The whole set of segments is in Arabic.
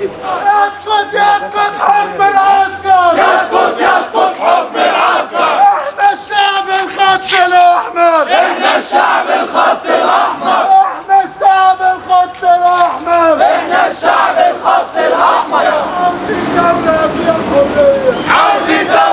يسقط يسقط حكم العسكر. يسقط يسقط حكم العسكر. إحنا الشعب الخط الأحمر. إحنا الشعب الخط الأحمر. إحنا الشعب الخط الأحمر. إحنا الشعب الخط الأحمر. عاوزين دولة فيها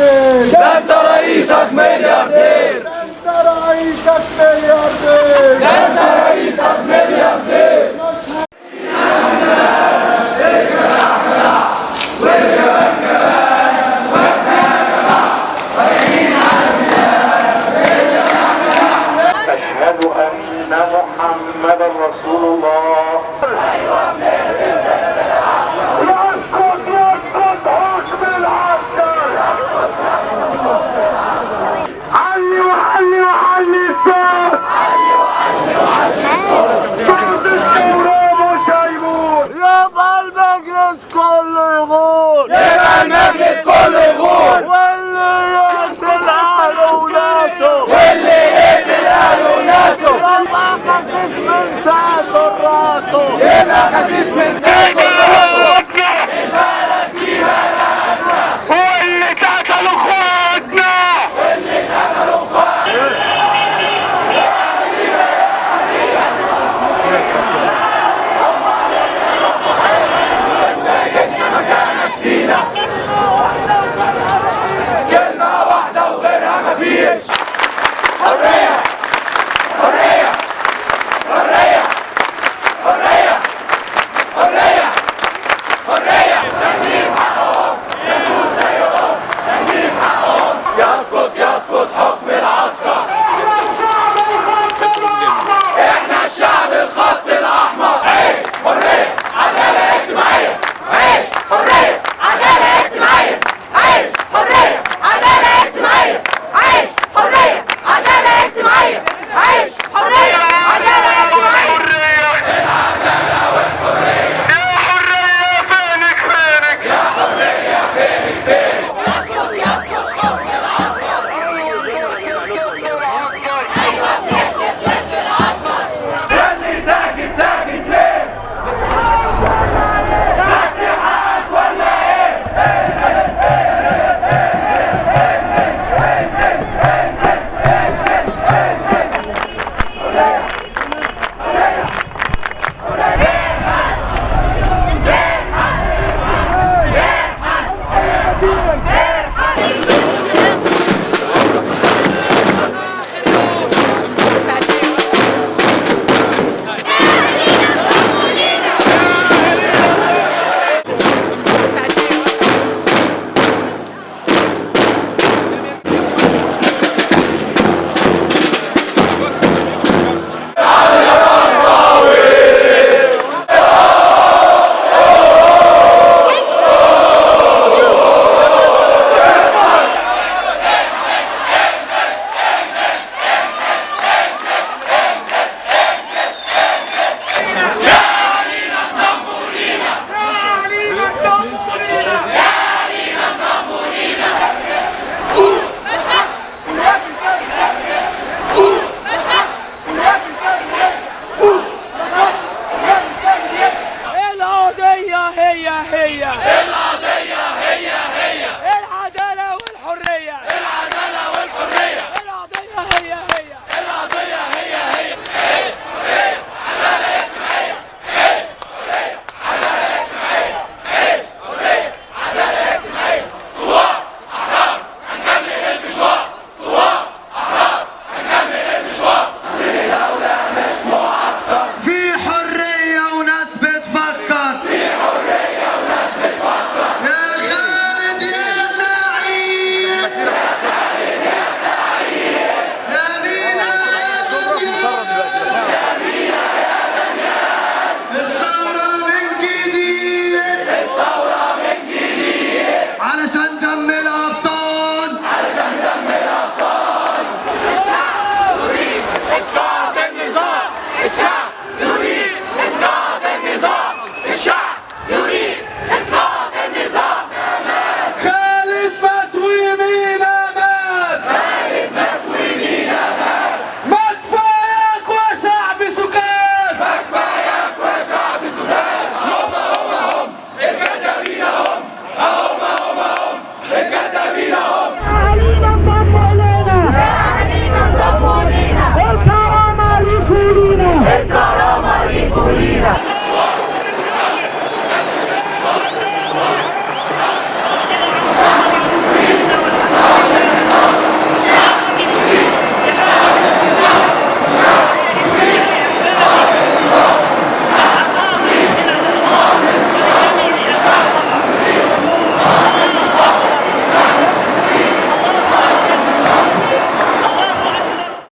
milliardér! Nem talál Iszak milliardér! Nem talál Iszak! vuole gol! La es mensazo, raso! La bajas es mensazo!